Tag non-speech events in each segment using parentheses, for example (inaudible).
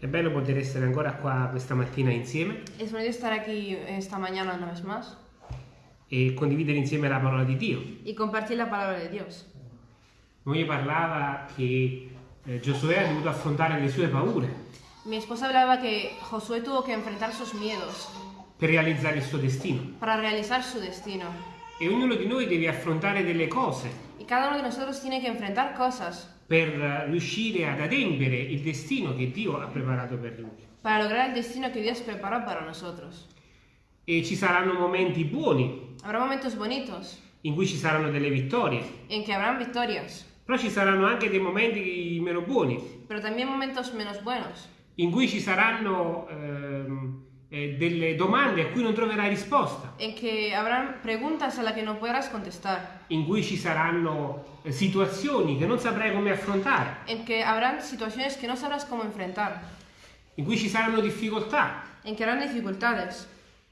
È bello poter essere ancora qua questa mattina insieme Es bonito estar aquí esta mañana una vez más e condividere insieme la parola di Dio. y compartir la palabra de Dios. Moglie parlava che eh, Giosuè ha dovuto affrontare le sue paure Mi esposa hablaba que Josué tuvo que enfrentar sus miedos per realizzare il suo destino para realizar su destino. e ognuno di noi deve affrontare delle cose Y cada uno de nosotros tiene que enfrentar cosas per riuscire ad adempiere il destino che Dio ha preparato per lui. para lograr el destino que Dios preparó para nosotros. E ci saranno momenti buoni Habrá momentos bonitos in cui ci saranno delle vittorie, en que habrán victorias, però ci saranno anche dei momenti meno buoni pero también momentos menos buenos, in cui ci saranno ehm, eh, delle domande a cui non troverai risposta, en que habrán preguntas a las que no podrás contestar, in cui ci saranno eh, situazioni che non saprai come affrontare, en que habrán situaciones que no sabrás cómo enfrentar, in cui ci saranno difficoltà. en que habrán dificultades.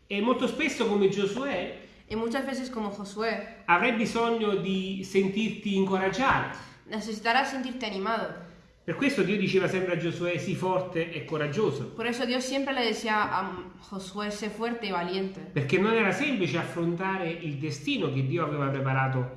E molto spesso come Giosuè Y muchas veces como Josué, avrai bisogno di sentirti incoraggiare. necesitarás sentirte animado. Per questo Dio diceva sempre a Giosuè sii forte e coraggioso, Por eso Dios siempre le decía a Josué, sé fuerte y valiente. perché non era semplice affrontare il destino che Dio aveva preparato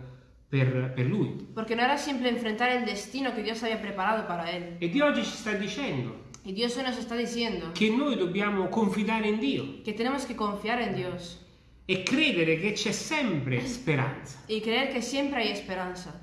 per, per lui. Porque no era simple enfrentar el destino que Dios había preparado para él. E Dio oggi ci sta dicendo Y Dios nos está diciendo che noi dobbiamo confidare in Dio que tenemos que confiar en Dios e credere che c'è sempre speranza. y creer que siempre hay esperanza.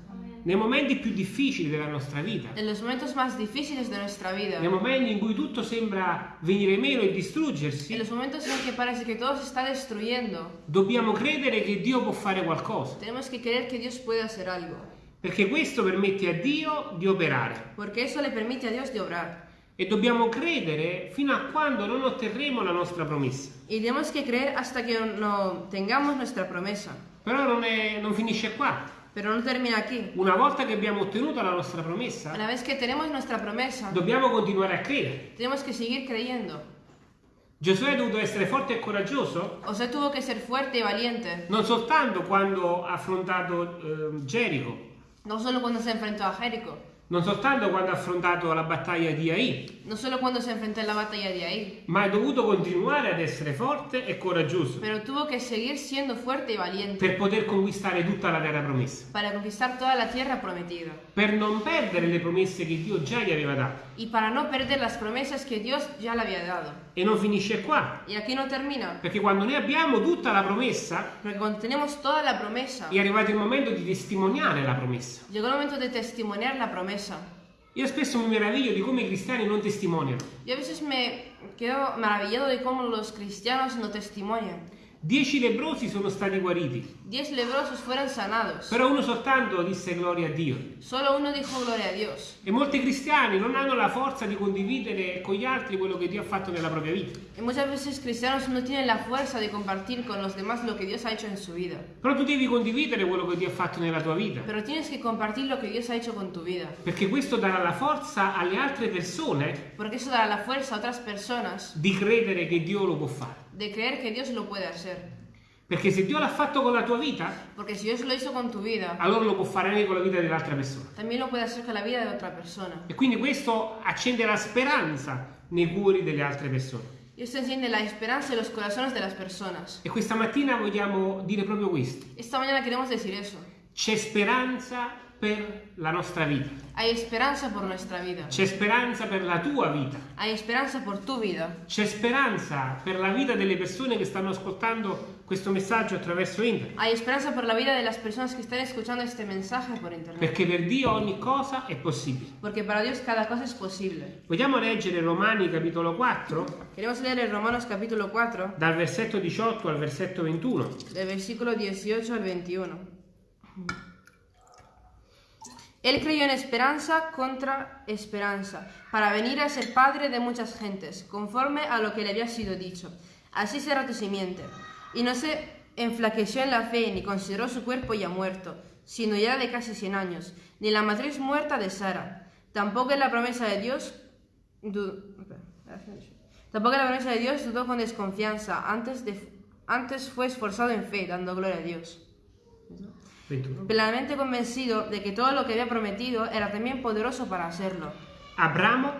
Nei momenti più difficili della nostra vita, En los momentos más difíciles de nuestra vida, nei momenti in cui tutto sembra venire meno e en distruggersi, los momentos en que parece que todo se está destruyendo, dobbiamo credere che Dio può fare qualcosa, tenemos que creer que Dios puede hacer algo. perché questo permette a Dio di operare. Porque eso le permite a Dios de obrar. E dobbiamo credere fino a quando non otterremo la nostra promessa. Y tenemos que creer hasta que no tengamos nuestra promesa. Però non, è- non finisce qua. Pero no termina aquí. Una volta che abbiamo ottenuto la nostra promessa, Una vez que tenemos nuestra promesa, dobbiamo continuare a credere. tenemos que seguir creyendo. Giosuè ha dovuto essere forte e coraggioso O sea, tuvo que ser fuerte y valiente, non soltanto quando ha affrontato eh, Gerico, no solo cuando se enfrentó a Jericó, non soltanto quando ha affrontato la battaglia di Ai, no solo cuando se enfrentó en la batalla de ahí, ma ha dovuto continuare ad essere forte e coraggioso pero tuvo que seguir siendo fuerte y valiente per poter conquistare tutta la terra promessa, para conquistar toda la tierra prometida per non perdere le promesse che Dio già gli aveva dato. y para no perder las promesas que Dios ya le había dado. E non finisce qua, Y aquí no termina, perché quando noi abbiamo tutta la promessa, porque cuando tenemos toda la promesa, è arrivato il momento di testimoniare la promessa. llegó el momento de testimoniar la promesa. Io spesso mi meraviglio di come i cristiani non testimoniano. Yo a veces me quedo maravillado de cómo los cristianos no testimonian. Dieci lebrosi sono stati guariti, Diez leprosos fueron sanados. però uno soltanto disse gloria a Dio. Solo uno dijo gloria a Dios. E molti cristiani non hanno la forza di condividere con gli altri quello che Dio ha fatto nella propria vita. Y muchas veces cristianos no tienen la fuerza de compartir con los demás lo que Dios ha hecho en su vida. Però tu devi condividere quello che Dio ha fatto nella tua vita, Pero tienes que compartir lo que Dios ha hecho con tu vida. perché questo darà la forza alle altre persone Porque eso dará la fuerza a otras personas di credere che Dio lo può fare. De creer que Dios lo puede hacer. Perché se Dio l'ha fatto con la tua vita, Porque si Dios lo hizo con tu vida, allora lo può fare anche con la vita dell'altra persona. también lo puede hacer con la vida de otra persona. E quindi questo accende la speranza nei cuori delle altre persone. Y esto enciende la esperanza en los corazones de las personas. E questa mattina vogliamo dire proprio questo. Esta mañana queremos decir eso. C'è speranza per la nostra vita. Hay esperanza por nuestra vida. C'è speranza per la tua vita. Hay esperanza por tu vida. C'è speranza per la vita delle persone che stanno ascoltando questo messaggio attraverso internet. Hay esperanza por la vida de las personas que están escuchando este mensaje por internet. Perché per Dio ogni cosa è possibile. Porque para Dios cada cosa es posible. Vogliamo leggere Romani capitolo 4, Queremos leer en Romanos capítulo 4, dal versetto 18 al versetto 21. del versículo 18 al 21. Él creyó en esperanza contra esperanza, para venir a ser padre de muchas gentes, conforme a lo que le había sido dicho. Así será tu simiente. Y no se enflaqueció en la fe, ni consideró su cuerpo ya muerto, sino ya de casi 100 años, ni la matriz muerta de Sara. Tampoco en la promesa de Dios du- Tampoco la promesa de Dios dudó con desconfianza, antes, de, antes fue esforzado en fe, dando gloria a Dios. 21. Plenamente convencido de que todo lo que había prometido era también poderoso para hacerlo. Abramo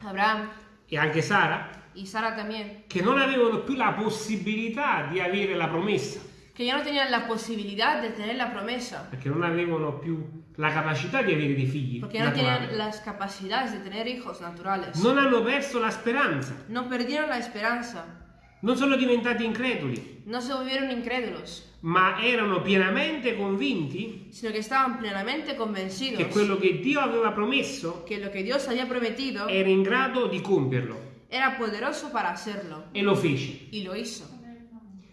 Abraham e anche Sara, y Sara también, che non avevano più la possibilità di avere la promessa, que ya no tenían la posibilidad de tener la promesa, perché non avevano più la capacità di avere dei figli. porque no tenían naturali. las capacidades de tener hijos naturales. Non hanno perso la speranza, No perdieron la esperanza, non sono diventati increduli, no se volvieron incrédulos, ma erano pienamente convinti sino que estaban plenamente convencidos che quello che Dio aveva promesso que lo que Dios había prometido era in grado di compierlo era poderoso para hacerlo, e lo fece. y lo hizo.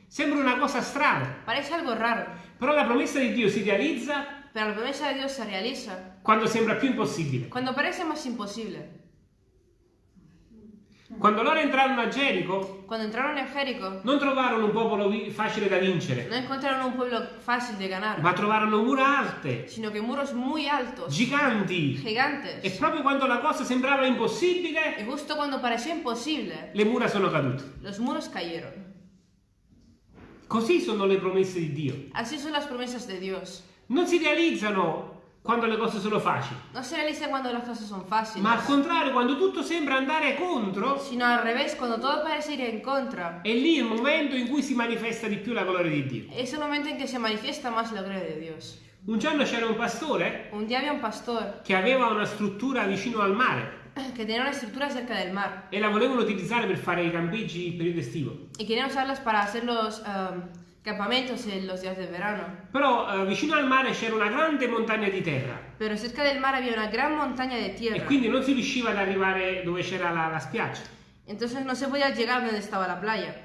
Sembra una cosa strana, Parece algo raro, però la promessa di Dio si realizza pero la promesa de Dios se realiza quando sembra più impossibile. cuando parece más imposible. Quando loro entrarono a Gerico, Cuando entraron en Jericó, non trovarono un popolo facile da vincere, no ma trovarono mura alte, sino que muros muy altos, giganti. E gigantes. proprio quando la cosa sembrava impossibile, justo cuando pareció imposible, le mura sono cadute. los muros cayeron. Così sono le promesse di Dio. Así son las promesas de Dios. Non si realizzano quando le cose sono facili, No se realizan cuando las cosas son fáciles, ma al contrario, quando tutto sembra andare contro, sino al revés, cuando todo parece ir en contra. è lì il momento in cui si manifesta di più la gloria di Dio. Es el momento en que se manifiesta más la gloria de Dios. Un giorno c'era un pastore Un día había un pastor che aveva una struttura vicino al mare que tenía una estructura cerca del mar e la volevano utilizzare per fare i campeggi in periodo estivo. y querían usarlas para hacer los um, campamentos en los días de verano. Però eh, vicino al mare c'era una grande montagna di terra Pero cerca del mar había una gran montaña de e tierra. quindi non si riusciva ad arrivare dove c'era la, la spiaggia. Entonces no se podía llegar donde estaba la playa.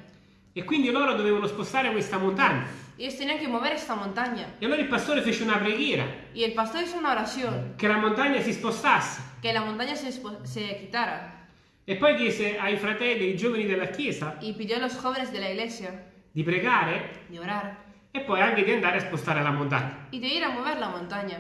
E quindi loro dovevano spostare questa montagna. Ellos tenían que mover esta montaña. E allora il pastore fece una preghiera Y el pastor hizo una oración, che la montagna si spostasse que la montaña se, se quitara. e poi chiese ai fratelli, ai giovani della chiesa Y pidió a los jóvenes de la iglesia di pregare de orar e poi anche di andare a spostare la montagna. y de ir a mover la montaña.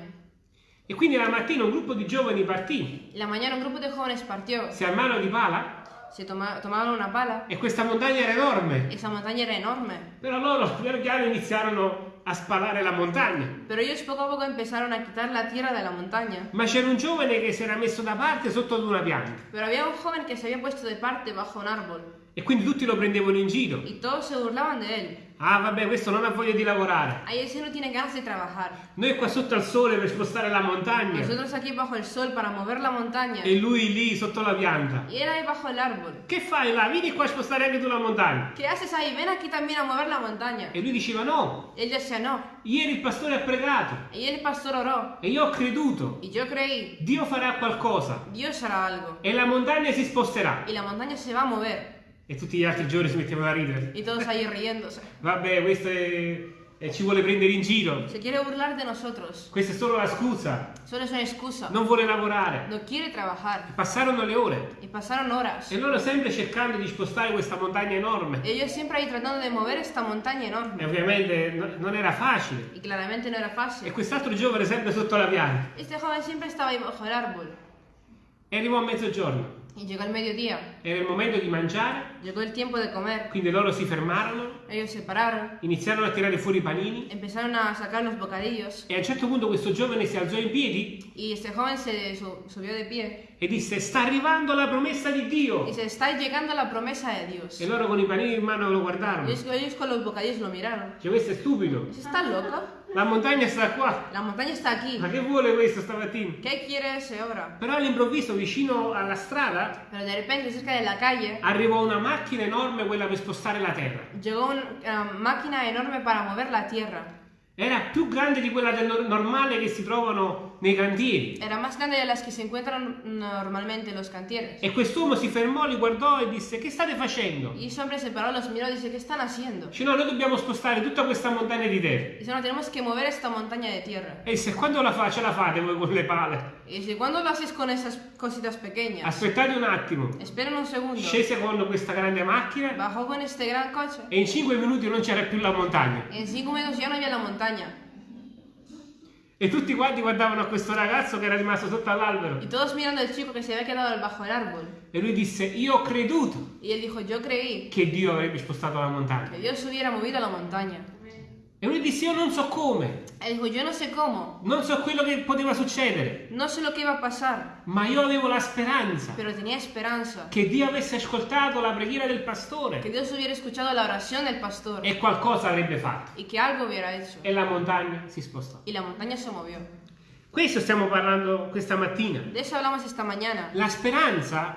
E quindi la mattina un gruppo di giovani partì, la mañana un grupo de jóvenes partió. si armarono di pala Se toma- tomaron una pala. e questa montagna era enorme. Esa montaña era enorme. Però loro piano piano iniziarono a spalare la montagna. Pero ellos poco a poco empezaron a quitar la tierra de la montaña. Ma c'era un giovane che si era messo da parte sotto ad una pianta Pero había un joven que se había puesto de parte bajo un árbol. E quindi tutti lo prendevano in giro. Y todos se burlaban de él. Ah, vabbè, questo non ha voglia di lavorare. Ahí ese no tiene ganas de trabajar. Noi qua sotto al sole per spostare la montagna Nosotros aquí bajo el sol para mover la montaña. e lui lì sotto la pianta. Y él ahí bajo el árbol. Che fai là? Vieni qua a spostare anche tu la montagna. ¿Qué haces ahí? Ven aquí también a mover la montaña. E lui diceva no, Él decía no. ieri il pastore ha pregato Y el pastor oró. e io ho creduto. Y yo creí, Dio farà qualcosa Dios hará algo. e la montagna si sposterà. Y la montaña se va a mover. E tutti gli altri giorni si mettevano a ridere. Y todos ahí riéndose. Vabbè, questo è... e ci vuole prendere in giro. Se quiere burlar de nosotros. Questa è solo la scusa. Solo es una excusa. Non vuole lavorare. No quiere trabajar. Passarono le ore Y pasaron horas. e loro sempre cercando di spostare questa montagna enorme. Ellos siempre ahí tratando de mover esta montaña E enorme. ovviamente no- non era facile. Y claramente no era E fácil. quest'altro giovane sempre sotto la pianta. Este joven siempre estaba ahí bajo el árbol. E arrivò a mezzogiorno. Y llegó el mediodía. Era il momento di mangiare, Llegó el tiempo de comer. quindi loro si fermarono, Ellos se pararon. iniziarono a tirare fuori i panini Empezaron a sacar los bocadillos. e a un certo punto questo giovane si alzò in piedi Y este joven se su- subió de pie. e disse sta arrivando la promessa di Dio. Dice, está llegando la promesa de Dios. E loro con i panini in mano lo guardarono. Ellos, ellos con los bocadillos lo miraron. Cioè questo è stupido. Dice, ¿Está loco? La montagna sta qua. La montaña está aquí. Ma che vuole questo stamattina? ¿Qué quiere ese obra? Però all'improvviso vicino alla strada Pero de repente, cerca de la calle, arrivò una macchina enorme, quella per spostare la terra. llegó una máquina enorme para mover la tierra. Era più grande di quella del nor- normale che si trovano nei cantieri. Era más grande de las que se encuentran normalmente en los cantieres. E quest'uomo si fermò, li guardò e disse: Che state facendo? Y ese hombre se paró, los miró y dice, ¿qué están haciendo? Dice: No, noi dobbiamo spostare tutta questa montagna di terra. Dice, no, tenemos que mover esta montaña de tierra. E disse: Quando la fa, ce la fate voi con le pale? Y dice, ¿cuándo lo haces con esas cositas pequeñas? Aspettate un attimo. Esperen un segundo. Scese con questa grande macchina Bajó con este gran coche. e in 5 minuti non c'era più la montagna. En cinco minutos ya no había la montaña. E tutti quanti guardavano a questo ragazzo che era rimasto sotto all'albero. Y todos mirando al chico que se había quedado bajo el árbol. E lui disse: Io ho creduto Y él dijo, yo creí che Dio avrebbe spostato la montagna. que Dios hubiera movido la montaña. E lui disse, io non so come, Él dijo, yo no sé cómo, non so quello che poteva succedere, no sé lo que iba a pasar, ma io avevo la speranza pero tenía esperanza. che Dio avesse ascoltato la preghiera del Que pastore Dios hubiera escuchado la oración del pastor e qualcosa avrebbe fatto. y que algo hubiera hecho. E la montagna si spostò. Y la montaña se movió. Questo stiamo parlando questa mattina. De eso hablamos esta mañana. La speranza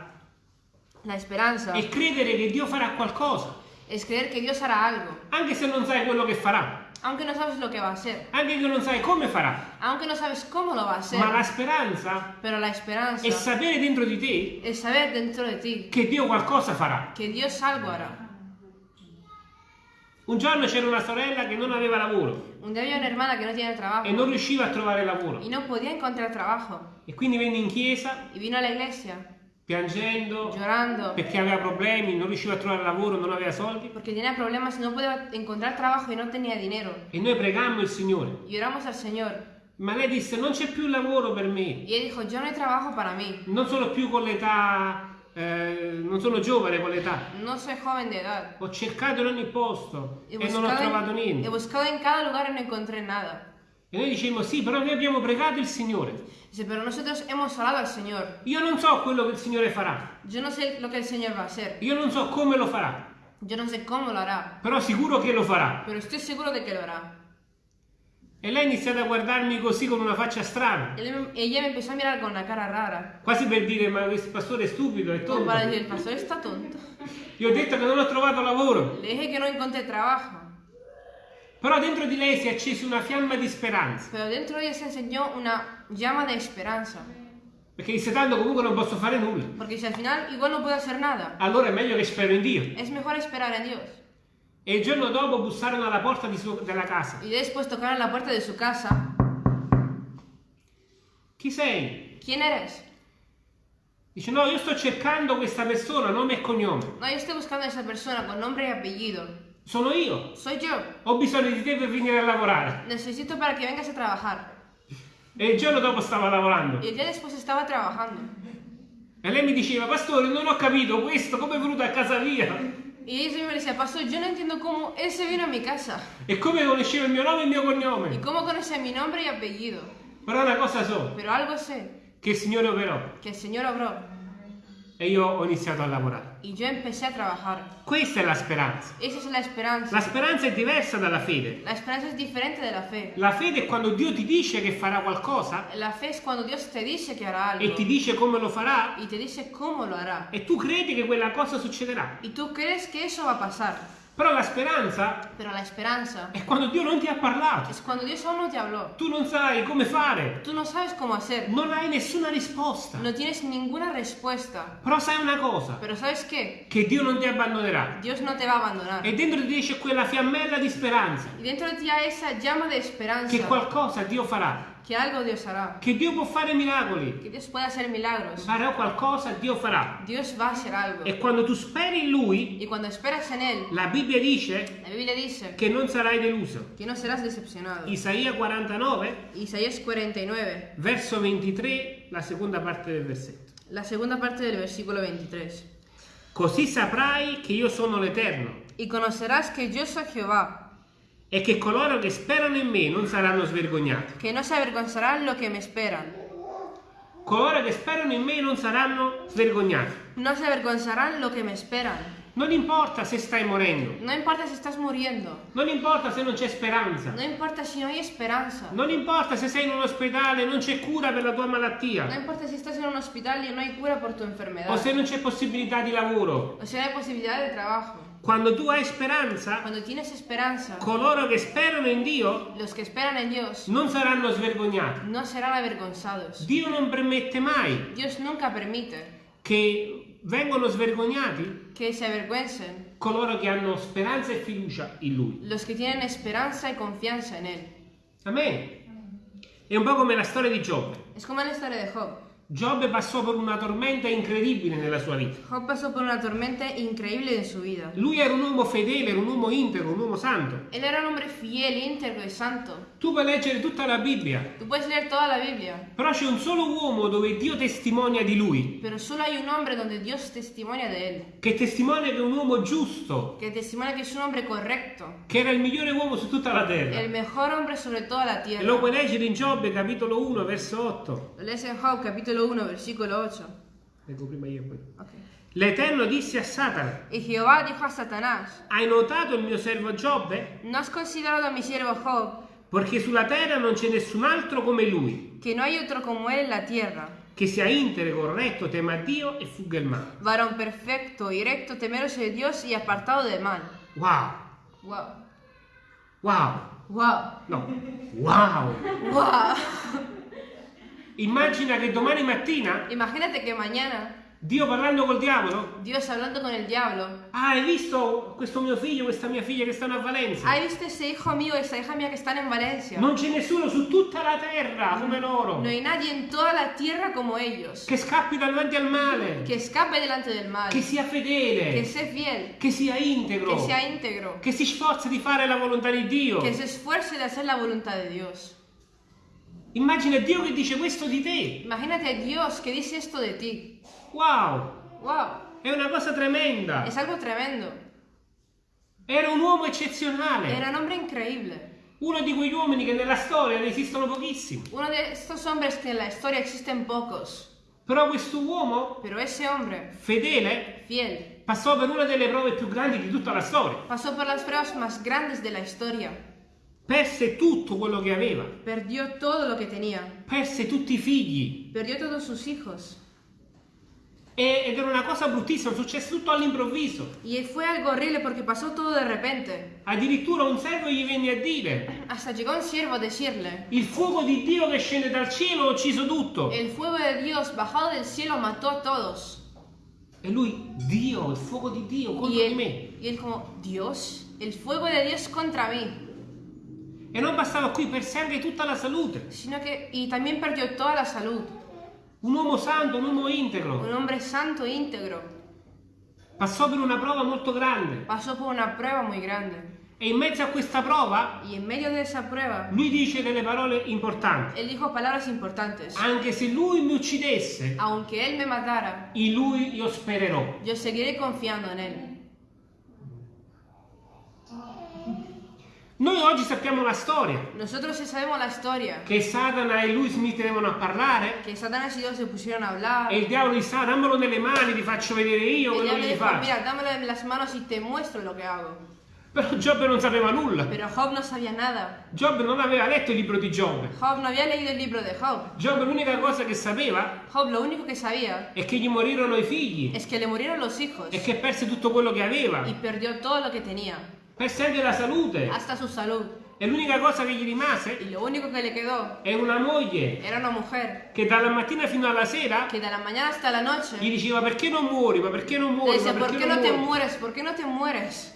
La esperanza è credere che Dio farà qualcosa, es creer que Dios hará algo, anche se non sai quello che farà, aunque no sabes lo que va a hacer, anche che non sai come farà. aunque no sabes cómo lo va a hacer. Ma la speranza Pero la esperanza è sapere dentro di te es saber dentro de ti che Dio qualcosa farà. que Dios algo hará. Un giorno c'era una sorella che non aveva lavoro Un día había una hermana que no tiene trabajo e non riusciva a trovare lavoro y no podía encontrar trabajo. e quindi venne in chiesa Y vino a la iglesia piangendo llorando perché aveva problemi, non riusciva a trovare lavoro, non aveva soldi porque tenía problemas y no podía encontrar trabajo y no tenía dinero. e noi pregammo il Signore. Y oramos al Señor Ma lei disse non c'è più lavoro per me, y dijo, yo no hay trabajo para mí. non sono più con l'età, eh, non sono giovane con l'età. No soy joven de edad. Ho cercato in ogni posto He e non ho trovato buscado, en, he niente. buscado en cada lugar y no encontré nada. E noi dicevamo sì, però noi abbiamo pregato il Signore. Dice, pero nosotros hemos orado al Señor. Io non so quello che il Signore farà, Yo no sé lo que el Señor va a hacer. io non so come lo farà, Yo no sé cómo lo hará. però sicuro che lo farà. Pero estoy seguro de que lo hará. E lei ha iniziato a guardarmi così con una faccia strana, me- ella me empezó a mirar con una cara rara. quasi per dire ma questo pastore è stupido, è tonto. para decir, el pastor está tonto. Io ho detto che non ho trovato lavoro, Le dije que no encontré trabajo. Però dentro di lei si è accesa una fiamma di speranza, Pero dentro de ella se enseñó una llama de esperanza. perché disse tanto comunque non posso fare nulla. Porque si al final igual no puedo hacer nada, Allora è meglio che spero in Dio. es mejor esperar en Dios. E il giorno dopo bussarono alla porta di suo- della casa. Y después tocaron la puerta de su casa. Chi sei? ¿Quién eres? Dice no, io sto cercando questa persona, nome e cognome. No, yo estoy buscando a esa persona con nombre y apellido. Sono io. Soy yo. Ho bisogno di te per venire a lavorare. Necesito para que vengas a trabajar. E il giorno dopo stava lavorando. Y el día después estaba trabajando. E lei mi diceva, pastore, non ho capito questo, come è venuto a casa mia? Y ella me decía, pastor, yo no entiendo cómo él se vino a mi casa. E come conosceva il mio nome e il mio cognome. cómo conoce mi nombre y apellido. Però una cosa so, Pero algo sé, che il Signore operò. que el Señor obró. E io ho iniziato a lavorare. Y yo empecé a trabajar. Questa è la speranza. Esa es la esperanza. La speranza è diversa dalla fede. La esperanza es diferente de la fe. La fede è quando Dio ti dice che farà qualcosa La fe es cuando Dios te dice que hará e algo ti dice come lo farà y te dice cómo lo hará. e tu credi che quella cosa succederà. Y tú crees que eso va a pasar. Però la speranza Pero la esperanza è quando Dio non ti ha parlato. es cuando Dios aún no te habló. Tu non sai come fare. Tú no sabes cómo hacer. Non hai nessuna risposta. No tienes ninguna respuesta. Però sai una cosa, Pero ¿sabes qué? che Dio non ti abbandonerà. Dios no te va a abandonar. E dentro di te c'è quella fiammella di speranza, Y dentro de ti hay esa llama de esperanza che qualcosa Dio farà, que algo Dios hará. che Dio può fare miracoli. Que Dios puede hacer milagros. Farà qualcosa, Dio farà. Dios va a hacer algo. E quando tu speri in Lui, Y cuando esperas en Él, la Bibbia dice la Biblia dice che non sarai deluso. que no serás decepcionado. Isaia 49, Isaías 49, verso 23, la seconda parte del versetto. la segunda parte del versículo 23. Così saprai che io sono l'Eterno Y conocerás que yo soy Jehová, e che coloro che sperano in me non saranno svergognati. que no se avergonzarán lo que me esperan. Coloro che sperano in me non saranno svergognati. No se avergonzarán lo que me esperan. Non importa se stai morendo, No importa si estás muriendo. non importa se non c'è speranza, No importa si no hay esperanza. non importa se sei in un ospedale e non c'è cura per la tua No malattia, importa si estás en un hospital y no hay cura por tu enfermedad. o se non c'è possibilità di lavoro. O si no hay posibilidad de trabajo. Quando tu hai speranza, Cuando tienes esperanza, coloro che sperano in Dio los que esperan en Dios non saranno svergognati. no serán avergonzados. Dio non permette mai Dios nunca permite che vengano svergognati que se avergüencen coloro che hanno speranza e fiducia in Lui. los que tienen esperanza y confianza en Él. Amen. È un po' come la storia di Giobbe. Es como la historia de Job. Giobbe passò per una tormenta incredibile nella sua vita. Job pasó por una tormenta increíble en su vida. Lui era un uomo fedele, era un uomo integro, un uomo santo. Él era un hombre fiel, íntegro y santo. Tu puoi leggere tutta la Bibbia, Tú puedes leer toda la Biblia, però c'è un solo uomo dove Dio testimonia di lui, pero solo hay un hombre donde Dios testimonia de él, che testimonia che è un uomo giusto, que testimonia que es un hombre correcto, che era il migliore uomo su tutta la terra. el mejor hombre sobre toda la E tierra. lo puoi leggere in Giobbe capitolo 1 verso 8. Lo lees en Job capítulo 1, versículo 8. Leggo prima io e poi. Ok. L'Eterno disse a Satana, Y Jehová dijo a Satanás, hai notato il mio servo Giobbe? ¿no has considerado a mi siervo Job, Perché sulla terra non c'è nessun altro come lui, que no hay otro como él en la tierra? che sia integro, corretto, tema Dio e fugga il male. Varón perfecto y recto, temeroso de Dios y apartado de mal. Wow, Wow. wow, Wow. no, wow. Wow. Immagina che domani mattina Imagínate que mañana Dio parlando col diavolo, Dios hablando con el diablo. ah, hai visto questo mio figlio, questa mia figlia che stanno a Valencia? ¿Has visto ese hijo mío, esa hija mía que están en Valencia? Non c'è nessuno su tutta la terra come loro, No hay nadie en toda la tierra como ellos. che scappi davanti al male, Que escape delante del mal. che sia fedele, Que sea fiel. che sia integro, Que sea íntegro. che si sforza di fare la volontà di Dio. Que se esfuerce de hacer la voluntad de Dios. Immagina Dio che dice questo di te. Imagínate a Dios que dice esto de ti. Wow, ¡Wow! è una cosa tremenda. Es algo tremendo. Era un uomo eccezionale, Era un hombre increíble. uno di quegli uomini che nella storia ne esistono pochissimi. Uno de estos hombres que en la historia existen pocos. Però questo uomo, ese hombre, fedele, fiel, passò per una delle prove più grandi di tutta la storia. pasó por las pruebas más grandes de la historia. Perse tutto quello che aveva, Perdió todo lo que tenía. perse tutti i figli. Perdió todos sus hijos. E- ed era una cosa bruttissima, successe tutto all'improvviso. Y fue algo horrible porque pasó todo de repente. Addirittura un servo gli venne a dire, Hasta llegó un siervo a decirle, il fuoco di Dio che scende dal cielo ha ucciso tutto. el fuego de Dios bajado del cielo mató a todos. E lui, Dio, il fuoco di Dio contro Y di me. él, y él como, Dios, el fuego de Dios contra mí. E non bastava qui, perse anche tutta la salute. Sino que, y también perdió toda la salud. Un uomo santo, un uomo integro. Un hombre santo e íntegro. Passò per una prova molto grande. Pasó por una prueba muy grande. E in mezzo a questa prova, Y en medio de esa prueba, lui dice delle parole importanti. él dijo palabras importantes. Anche se lui mi uccidesse, Aunque él me matara, in lui io spererò. yo seguiré confiando en él. Noi oggi sappiamo la storia. Nosotros sí sabemos la historia. Che Satana e lui si mettevano a parlare. Que Satanás y Dios se pusieron a hablar. E il diavolo disse, dammelo nelle mani, ti faccio vedere io El quello che gli faccio. mira, dámelo en las manos y te muestro lo que hago. Però Giobbe non sapeva nulla. Pero Job no sabía nada. Giobbe non aveva letto il libro di Giobbe. Job no había leído el libro de Job. Giobbe l'unica cosa che sapeva Job lo único que sabía è che gli morirono i figli es que le murieron los hijos e che perse tutto quello che aveva. y perdió todo lo que tenía, Perse anche la salute. hasta su salud. E l'unica cosa che gli rimase Y lo único que le quedó è una moglie era una mujer che dalla mattina fino alla sera que de la mañana hasta la gli noche diceva perché non muori, ma perché non le muori, ma decía, ¿por perché qué non no te mueres? ¿Por qué no te mueres?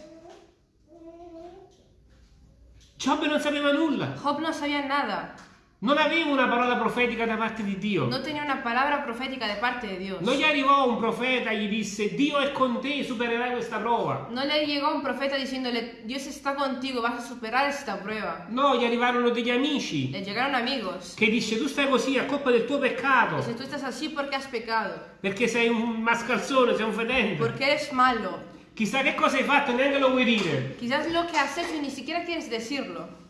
Giobbe non sapeva nulla, Job no sabía nada. Non aveva una parola profetica da parte di Dio. No tenía una palabra profética de parte de Dios. Non gli arrivò un profeta e gli disse Dio è con te, supererai questa prova. No le llegó un profeta diciéndole, Dios está contigo, vas a superar esta prueba. No, gli arrivarono degli amici Le llegaron amigos. che dice tu stai così a colpa del tuo peccato, Dice, tú estás así porque has pecado, perché sei un mascalzone, sei un fedente. porque eres malo. Chissà che cosa hai fatto, neanche lo vuoi dire. Quizás lo que has hecho ni siquiera quieres decirlo.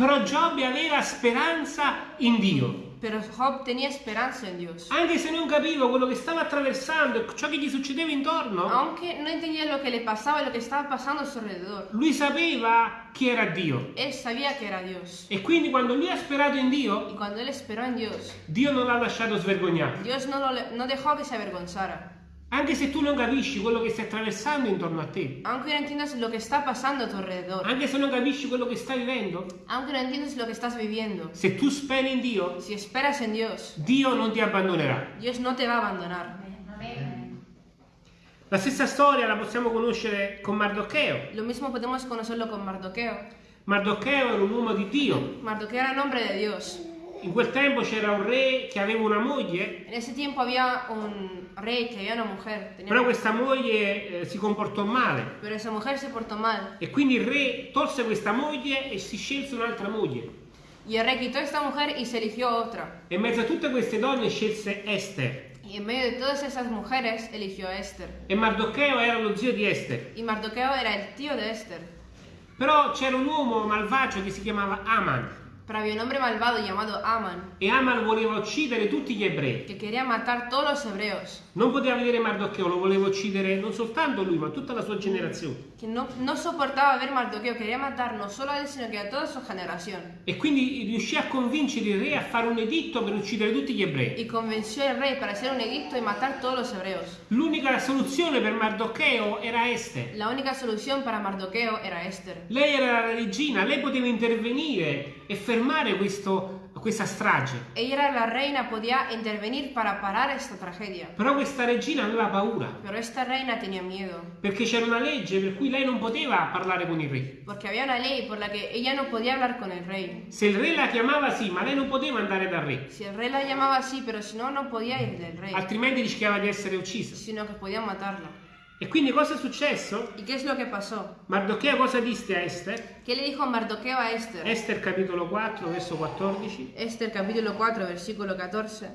Però Giobbe aveva speranza in Dio. Pero Job tenía esperanza en Dios. Anche se non capiva quello che stava attraversando e ciò che gli succedeva intorno, Aunque no entendía lo que le pasaba y lo que estaba pasando a su alrededor. lui sapeva chi era Dio. Él sabía que era Dios. E quindi quando lui ha sperato in Dio, Y cuando él esperó en Dios, Dio non l'ha lasciato svergognare. Dios no, lo- no dejó que se avergonzara. Anche se tu non capisci quello che stai attraversando intorno a te, Aunque no entiendas lo que está pasando a tu alrededor. anche se non capisci quello che stai vivendo, Aunque no entiendas lo que estás viviendo. se tu speri in Dio, Si esperas en Dios, Dio non ti abbandonerà. Dios no te va a abandonar. La stessa storia la possiamo conoscere con Mardocheo. Lo mismo podemos conocerlo con Mardoqueo. Mardocheo era un uomo di Dio, Mardoqueo era nombre de Dios. In quel tempo c'era un re che aveva una moglie, En ese tiempo había un rey que había una mujer, tenía- però questa moglie eh, si comportò male. pero esa mujer se portó mal. E quindi il re tolse questa moglie e si scelse un'altra moglie. Y el rey quitó a esta mujer y se eligió otra. E in mezzo a tutte queste donne scelse Esther. Y en medio de todas esas mujeres eligió a Esther. E Mardocheo era lo zio di Esther. Y Mardoqueo era el tío de Esther. Però c'era un uomo malvagio che si chiamava Aman. Pero había un hombre malvado llamado Aman E Aman voleva uccidere tutti gli ebrei. que quería matar todos los hebreos. Non poteva vedere Mardocheo, lo voleva uccidere non soltanto lui, ma tutta la sua generazione. Que no, no soportaba ver Mardoqueo, quería matar no solo a él, sino que a toda su generación. E quindi riuscì a convincere il re a fare un editto per uccidere tutti gli ebrei. Y convenció al rey para hacer un edicto y matar todos los hebreos. L'unica soluzione per Mardocheo era Esther. La única solución para Mardoqueo era Esther. Lei era la regina, lei poteva intervenire e fermare questo- questa strage. Era la reina, podía intervenir para parar esta tragedia. Però questa regina aveva paura, Pero esta reina tenía miedo, perché c'era una legge per cui lei non poteva parlare con il re. porque había una ley por la que ella no podía hablar con el rey. Se il re la chiamava sì, ma lei non poteva andare dal re, Si el rey la llamaba así, pero si no, no podía ir del rey, altrimenti rischiava di essere uccisa. sino que podía matarla. E quindi cosa è successo? ¿Y qué es lo que pasó? Mardocheo cosa disse a Esther? ¿Qué le dijo Mardoqueo a Esther? Esther capitolo 4, verso 14. Esther capítulo 4, versículo 14.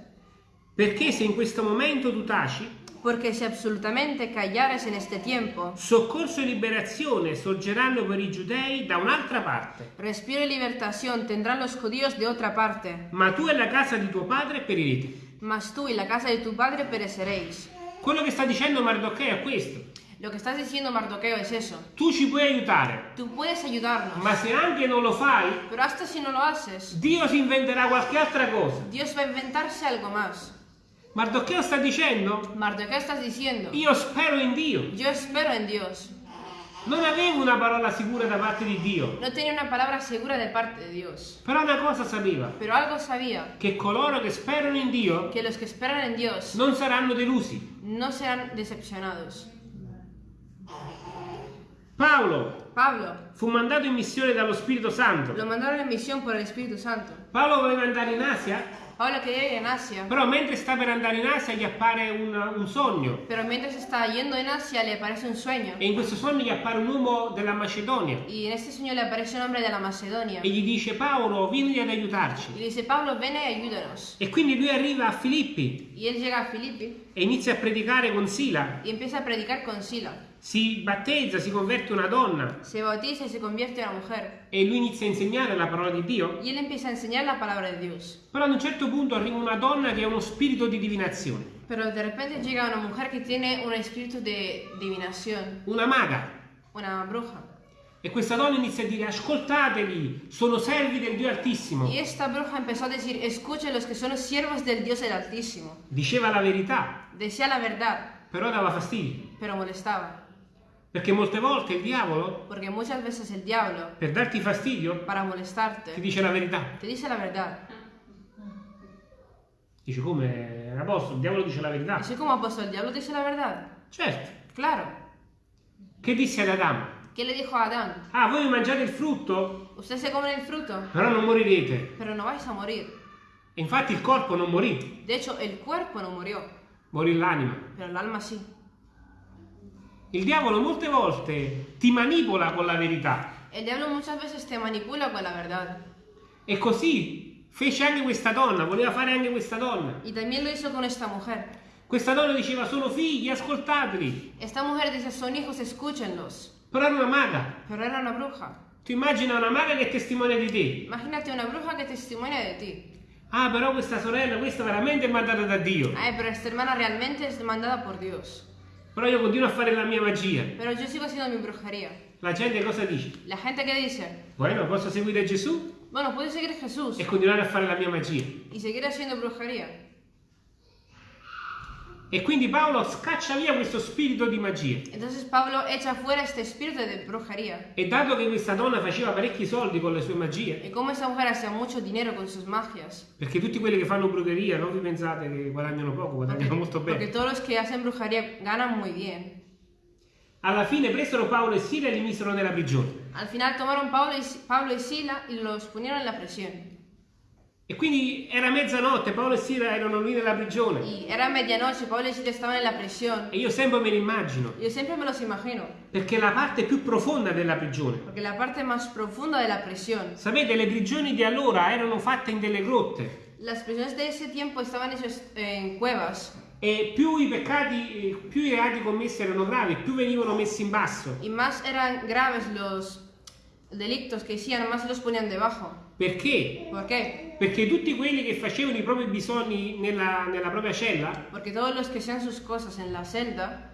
Perché se in questo momento tu taci, Porque si absolutamente callares en este tiempo, soccorso e liberazione sorgeranno per i giudei da un'altra parte, respiro y libertación tendrán los judíos de otra parte, ma tu e la casa di tuo padre perirete. mas tú y la casa de tu padre pereceréis. Quello che sta dicendo Mardocheo è questo. Lo que estás diciendo, Mardoqueo, es eso. Tu ci puoi aiutare, Tú puedes ayudarnos, ma se anche non lo fai, pero hasta si no lo haces, Dio si inventerà qualche altra cosa. Dios va a inventarse algo más. Mardocheo sta dicendo, Mardoqueo, estás diciendo, io spero in Dio. yo espero en Dios. Non avevo una parola sicura da parte di Dio, No tenía una palabra segura de parte de Dios, però una cosa sapeva, pero algo sabía, che coloro che sperano in Dio que los que esperan en Dios non saranno delusi. no serán decepcionados. Paolo Pablo fu mandato in missione dallo Spirito Santo. lo mandaron en misión por el Espíritu Santo. Paolo voleva andare in Asia, Pablo quería ir en Asia, però mentre sta per andare in Asia gli appare un, un sogno. pero mientras está yendo en Asia le aparece un sueño. E in questo sogno gli appare un uomo della Macedonia Y en este sueño le aparece un hombre de la Macedonia. e gli dice Paolo vieni ad Y aiutarci. le dice, Pablo, ven y ayúdanos. E quindi lui arriva a Filippi Y él llega a Filipi e inizia a predicare con Sila. y empieza a predicar con Sila. Si battezza, si converte una donna Se bautiza y se convierte en una mujer. e lui inizia a insegnare la parola di Dio. Y él empieza a enseñar la palabra de Dios. Però ad un certo punto arriva una donna che ha uno spirito di divinazione, Pero de repente llega una mujer que tiene un espíritu de divinación, una maga. una bruja. E questa donna inizia a dire ascoltateli, sono servi del Dio Altissimo. Y esta bruja empezó a decir, escuchen los que son siervos del Dios el Altísimo. Diceva la verità, Decía la verdad, però dava fastidio. pero molestaba. Perché molte volte il diavolo, Porque muchas veces el diablo, per darti fastidio, para ti molestarte, dice la verità. te dice la verdad. Dice come? Apostolo, il diavolo dice la verità. Así como apóstol, el diablo dice la verdad. Certo. Claro. Che disse ad Adamo? ¿Qué le dijo a Adán? Ah, voi mangiate il frutto, Ustedes se comen el fruto, però non morirete. pero no vais a morir. E infatti il corpo non morì, De hecho, el cuerpo no murió, morì l'anima. pero el alma sí. Il diavolo molte volte ti manipola con la verità. El diablo muchas veces te manipula con la verdad. E così fece anche questa donna, voleva fare anche questa donna. Y también lo hizo con esta mujer. Questa donna diceva sono figli, ascoltateli. Esta mujer dice, son hijos, escúchenlos. Però era una maga. Pero era una bruja. Tu immagina una maga che testimonia di te. Imagínate una bruja que testimonia de ti. Ah, però questa sorella, questa veramente è mandata da Dio. Ay, pero esta hermana realmente es mandada por Dios. Però io continuo a fare la mia magia. Pero yo sigo haciendo mi brujería. La gente cosa dice? La gente que dice, Bueno, posso seguire Gesù bueno, puedes seguir a Jesús e continuare a fare la mia magia. y seguir haciendo brujería. E quindi Paolo scaccia via questo spirito di magia. Entonces Pablo echa fuera este espíritu de brujería. E dato che questa donna faceva parecchi soldi con le sue magie, Y como esa mujer hacía mucho dinero con sus magias. perché tutti quelli che fanno brucheria non vi pensate che guadagnano poco, guadagnano molto porque bene. todos los que hacen brujería ganan muy bien. Alla fine presero Paolo e Sila e li misero nella prigione. Al final tomaron Pablo y, Pablo y Sila y los pusieron en la prisión. E quindi era mezzanotte, Paolo e Sila erano lì nella prigione. Y era medianoche, Pablo y Silas estaban en la prisión. E io sempre me lo immagino, Yo siempre me los imagino, perché la parte più profonda della prigione. porque la parte más profunda de la prisión, Sapete, le prigioni di allora erano fatte in delle grotte las prisiones de ese tiempo estaban hechas en cuevas. e più i peccati, più i reati commessi erano gravi, più venivano messi in basso. Y más eran graves los delictos que hacían, más los ponían debajo. Perché? ¿Por qué? Perché tutti quelli che facevano i propri bisogni nella, nella propria cella, Porque todos los que hacían sus cosas en la celda,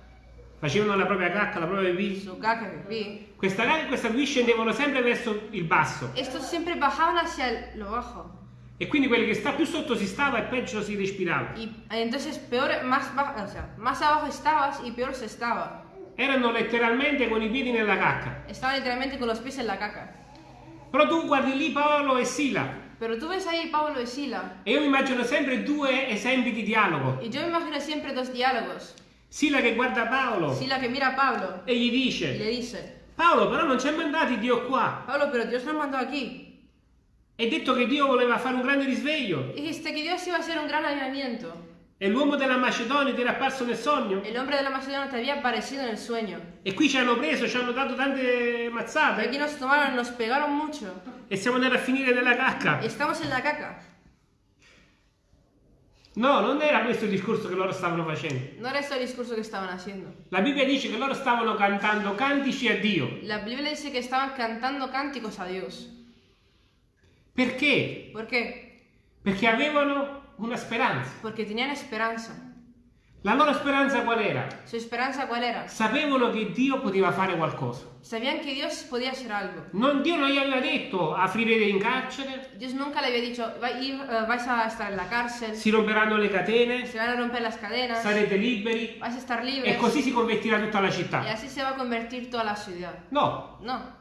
facevano la propria cacca, la propria pipì, su caca, pipí, questa cacca e questa pipì scendevano sempre verso il basso. estos siempre bajaban hacia lo bajo. E quindi quelli che sta più sotto si stava e peggio si respirava. Y entonces peor, más, baja, o sea, más abajo estabas y peor se estaba. Erano letteralmente con i piedi nella cacca. Estaba literalmente con los pies en la caca. Però tu guardi lì Paolo e Sila Pero tú ves ahí Pablo y Sila, e io mi immagino sempre due esempi di dialogo. y yo imagino siempre dos diálogos. Sila che guarda Paolo Sila que mira Pablo e gli y le dice dice, Paolo però non ci ha mandati Dio qua. Pablo, pero Dios nos mandó aquí. È detto che Dio voleva fare un grande risveglio Dijiste que Dios iba a hacer un gran avivamiento. e l'uomo della Macedonia ti era apparso nel sogno El hombre de la Macedonia te había aparecido en el sueño. e qui ci hanno preso, ci hanno dato tante mazzate aquí nos tomaron, nos pegaron mucho. E siamo andati a finire nella cacca. estamos en la caca. No, non era questo il discorso che loro stavano facendo. No era ese el discurso que estaban haciendo. La Bibbia dice che loro stavano cantando cantici a Dio. La Biblia dice que estaban cantando cánticos a Dios. Perché? ¿Por qué? Perché avevano una speranza. Porque tenían esperanza. La loro speranza qual era? ¿Su esperanza cuál era? Sapevano che Dio poteva fare qualcosa. Sabían que Dios podía hacer algo. Non, Dio non gli aveva detto aprirete in carcere, Dios nunca le había dicho, "Va- ir, eh, vais a estar en la cárcel, si romperanno le catene, se van a romper las cadenas, sarete liberi vais a estar e libres così si convertirà tutta la città. así se va a convertir toda la ciudad. No, No,